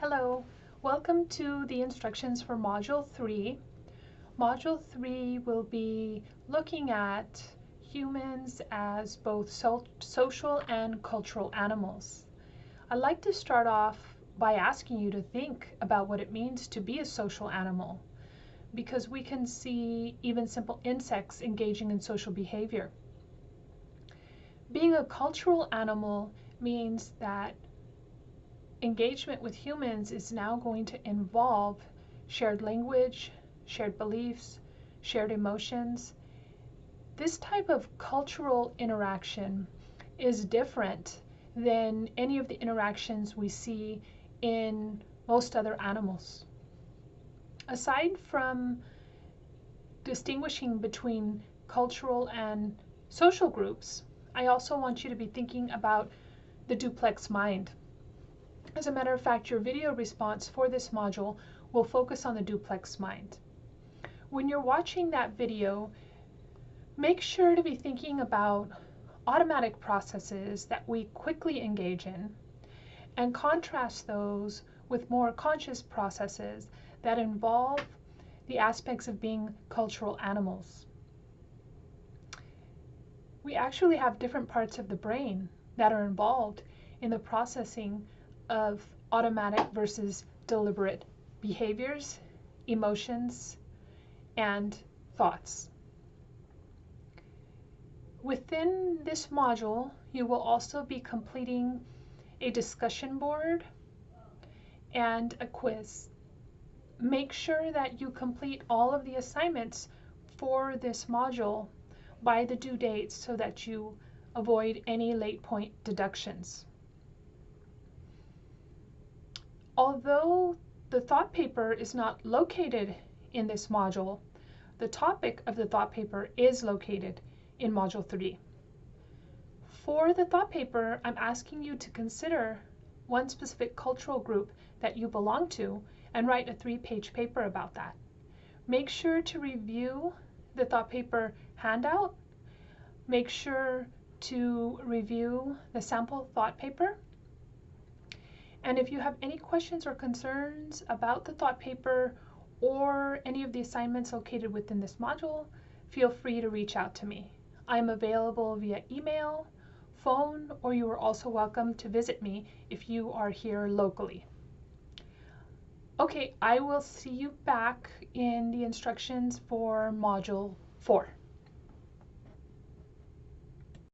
Hello, welcome to the instructions for Module 3. Module 3 will be looking at humans as both so social and cultural animals. I'd like to start off by asking you to think about what it means to be a social animal because we can see even simple insects engaging in social behavior. Being a cultural animal means that engagement with humans is now going to involve shared language, shared beliefs, shared emotions. This type of cultural interaction is different than any of the interactions we see in most other animals. Aside from distinguishing between cultural and social groups, I also want you to be thinking about the duplex mind. As a matter of fact, your video response for this module will focus on the duplex mind. When you're watching that video, make sure to be thinking about automatic processes that we quickly engage in and contrast those with more conscious processes that involve the aspects of being cultural animals. We actually have different parts of the brain that are involved in the processing of automatic versus deliberate behaviors, emotions, and thoughts. Within this module, you will also be completing a discussion board and a quiz. Make sure that you complete all of the assignments for this module by the due date so that you avoid any late point deductions. Although the thought paper is not located in this module, the topic of the thought paper is located in Module 3. For the thought paper, I'm asking you to consider one specific cultural group that you belong to and write a three-page paper about that. Make sure to review the thought paper handout. Make sure to review the sample thought paper and if you have any questions or concerns about the thought paper or any of the assignments located within this module, feel free to reach out to me. I'm available via email, phone, or you are also welcome to visit me if you are here locally. Okay, I will see you back in the instructions for Module 4.